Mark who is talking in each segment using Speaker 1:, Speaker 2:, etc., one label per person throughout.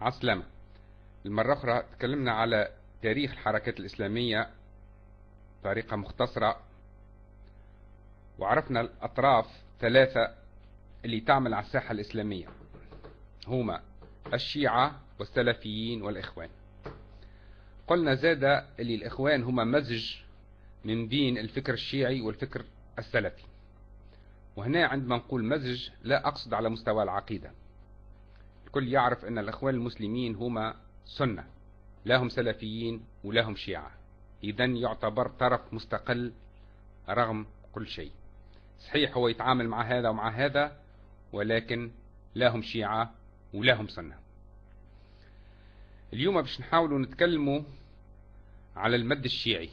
Speaker 1: عسلامة. المرة أخرى تكلمنا على تاريخ الحركات الإسلامية بطريقة مختصرة وعرفنا الأطراف ثلاثة اللي تعمل على الساحة الإسلامية. هما الشيعة والسلفيين والإخوان. قلنا زاد اللي الإخوان هما مزج من بين الفكر الشيعي والفكر السلفي. وهنا عندما نقول مزج لا أقصد على مستوى العقيدة. الكل يعرف أن الأخوان المسلمين هما سنة لا هم سلفيين ولا هم شيعة. إذا يعتبر طرف مستقل رغم كل شيء. صحيح هو يتعامل مع هذا ومع هذا ولكن لا هم شيعة ولا هم سنة. اليوم باش نحاولوا نتكلموا على المد الشيعي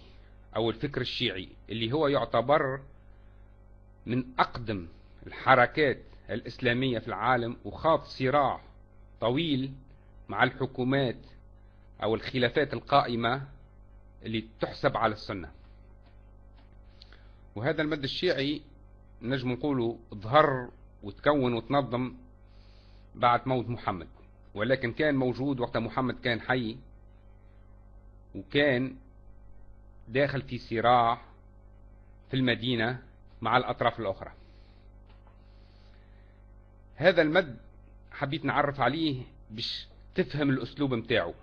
Speaker 1: أو الفكر الشيعي اللي هو يعتبر من أقدم الحركات الإسلامية في العالم وخاض صراع طويل مع الحكومات أو الخلافات القائمة اللي تحسب على السنة. وهذا المد الشيعي نجم نقوله ظهر وتكون وتنظم بعد موت محمد ولكن كان موجود وقت محمد كان حي وكان داخل في صراع في المدينة مع الأطراف الأخرى. هذا المد حبيت نعرف عليه باش تفهم الأسلوب متاعه.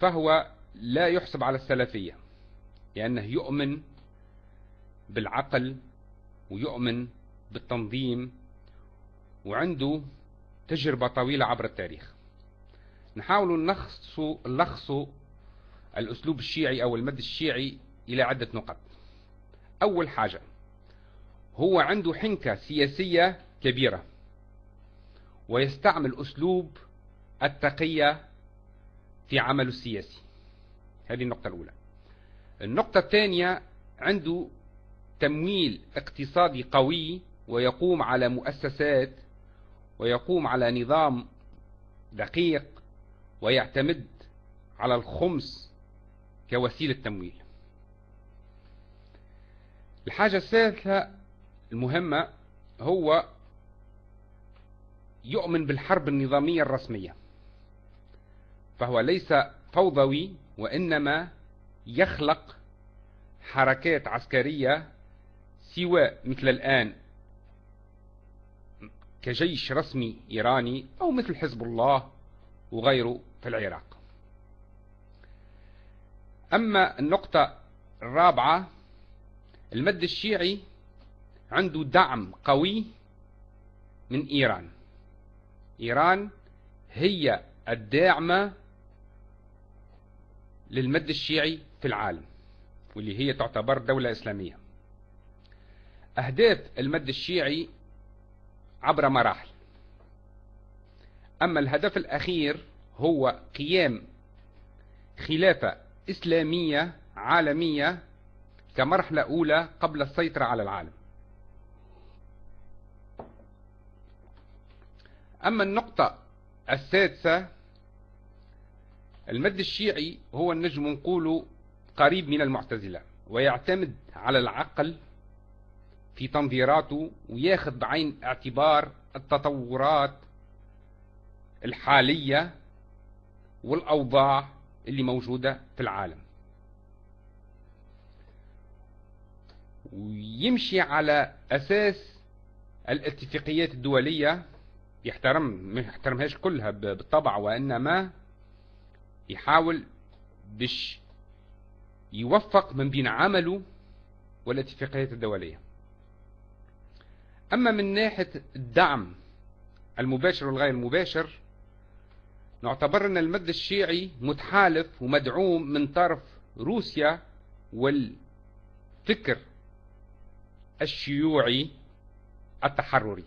Speaker 1: فهو لا يحسب على السلفية لأنه يؤمن بالعقل ويؤمن بالتنظيم وعنده تجربة طويلة عبر التاريخ. نحاول نلخص نلخص الأسلوب الشيعي أو المد الشيعي إلى عدة نقط. أول حاجة هو عنده حنكة سياسية كبيرة. ويستعمل أسلوب التقية في عمله السياسي. هذه النقطة الأولى. النقطة الثانية عنده تمويل اقتصادي قوي ويقوم على مؤسسات ويقوم على نظام دقيق ويعتمد على الخمس كوسيلة تمويل. الحاجة الثالثة المهمة هو يؤمن بالحرب النظامية الرسمية. فهو ليس فوضوي وإنما يخلق حركات عسكرية سواء مثل الآن. كجيش رسمي إيراني أو مثل حزب الله وغيره في العراق. أما النقطة الرابعة المد الشيعي عنده دعم قوي من إيران. إيران هي الداعمة للمد الشيعي في العالم واللي هي تعتبر دولة إسلامية. أهداف المد الشيعي عبر مراحل. أما الهدف الأخير هو قيام خلافة إسلامية عالمية كمرحلة أولى قبل السيطرة على العالم. أما النقطة السادسة المد الشيعي هو النجم نقوله قريب من المعتزلة ويعتمد على العقل في تنظيراته وياخذ بعين اعتبار التطورات الحالية والأوضاع اللي موجودة في العالم. ويمشي على أساس الاتفاقيات الدولية يحترم ما يحترمهاش كلها بالطبع وإنما يحاول بش يوفق من بين عمله والاتفاقيات الدولية. أما من ناحية الدعم المباشر والغير المباشر نعتبر أن المد الشيعي متحالف ومدعوم من طرف روسيا والفكر الشيوعي التحرري.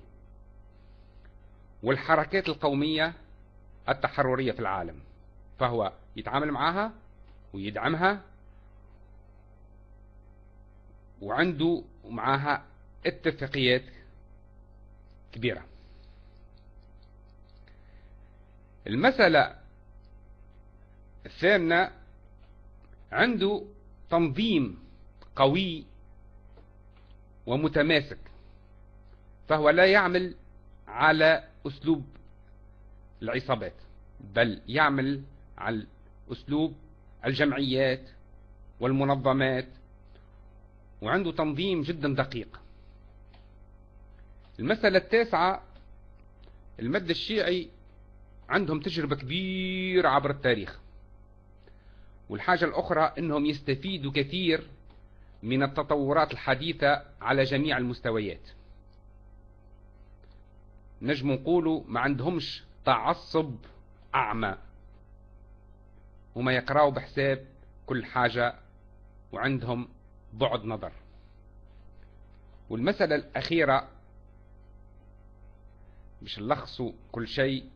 Speaker 1: والحركات القومية التحررية في العالم. فهو يتعامل معها ويدعمها وعنده معها اتفاقيات كبيرة. المسألة الثامنة عنده تنظيم قوي ومتماسك فهو لا يعمل على أسلوب العصابات بل يعمل على أسلوب الجمعيات والمنظمات وعنده تنظيم جدا دقيق. المسألة التاسعة المد الشيعي عندهم تجربة كبيرة عبر التاريخ. والحاجة الأخرى أنهم يستفيدوا كثير من التطورات الحديثة على جميع المستويات. نجم نقولوا ما عندهمش تعصب أعمى. وما يقرأوا بحساب كل حاجة وعندهم بعد نظر. والمسألة الأخيرة مش نلخصوا كل شيء.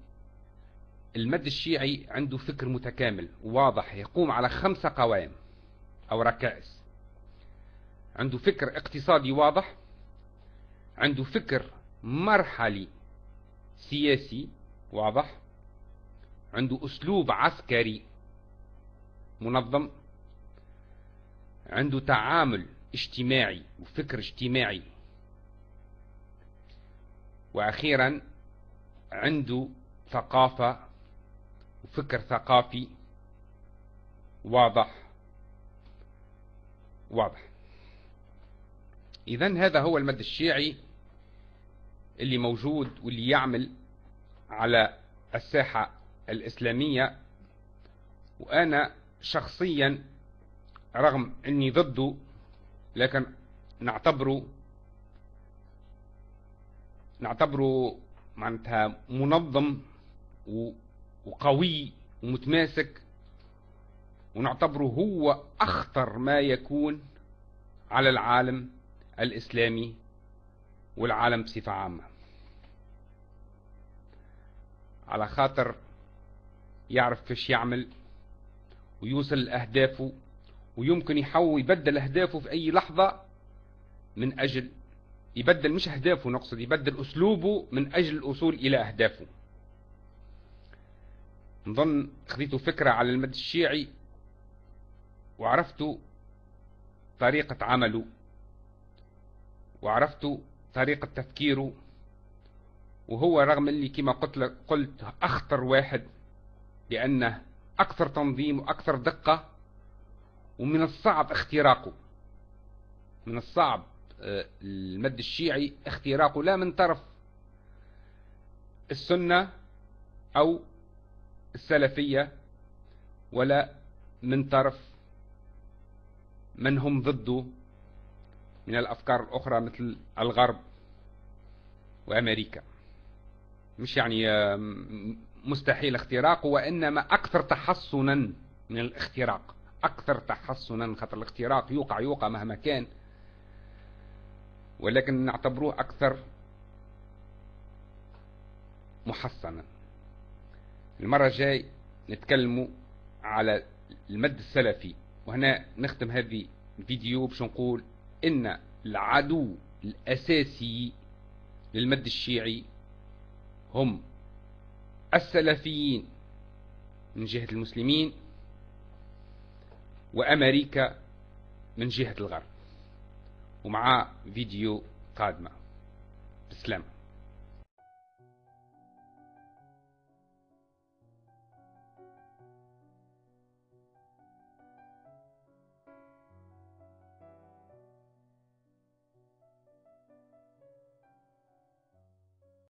Speaker 1: المد الشيعي عنده فكر متكامل واضح يقوم على خمسة قوائم أو ركائز. عنده فكر اقتصادي واضح عنده فكر مرحلي. سياسي واضح؟ عنده أسلوب عسكري منظم. عنده تعامل اجتماعي وفكر اجتماعي. وأخيرا عنده ثقافة وفكر ثقافي. واضح؟ واضح. إذا هذا هو المد الشيعي. اللي موجود واللي يعمل على الساحة الإسلامية. وأنا شخصيا رغم أني ضده لكن نعتبره نعتبره معناتها منظم وقوي ومتماسك. ونعتبره هو أخطر ما يكون على العالم الإسلامي. والعالم بصفة عامة. على خاطر يعرف كيش يعمل ويوصل لأهدافه ويمكن يحول يبدل أهدافه في أي لحظة من أجل يبدل مش أهدافه نقصد يبدل أسلوبه من أجل الوصول إلى أهدافه. نظن خذيتوا فكرة على المد الشيعي وعرفتوا طريقة عمله وعرفتوا طريقة تفكيره وهو رغم اللي كما قلت قلت أخطر واحد لأنه أكثر تنظيم وأكثر دقة ومن الصعب اختراقه. من الصعب آه، المد الشيعي اختراقه لا من طرف السنة أو السلفية ولا من طرف من هم ضده. من الأفكار الأخرى مثل الغرب وأمريكا. مش يعني آه، مستحيل اختراقه وإنما أكثر تحصنا من الاختراق. أكثر تحصنا خطر الاختراق يوقع يوقع مهما كان. ولكن نعتبروه أكثر محصنا. المرة الجاي نتكلموا على المد السلفي وهنا نختم هذه الفيديو باش نقول إن العدو الأساسي للمد الشيعي هم السلفيين من جهة المسلمين وأمريكا من جهة الغرب. ومعاه فيديو قادمة. بسلام